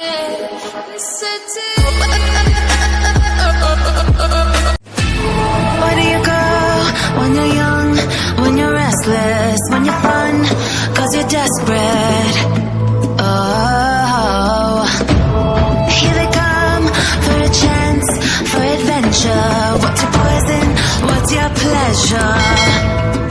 Where do you go when you're young, when you're restless, when you're fun, cause you're desperate? Oh, here they come for a chance, for adventure. What's your poison? What's your pleasure?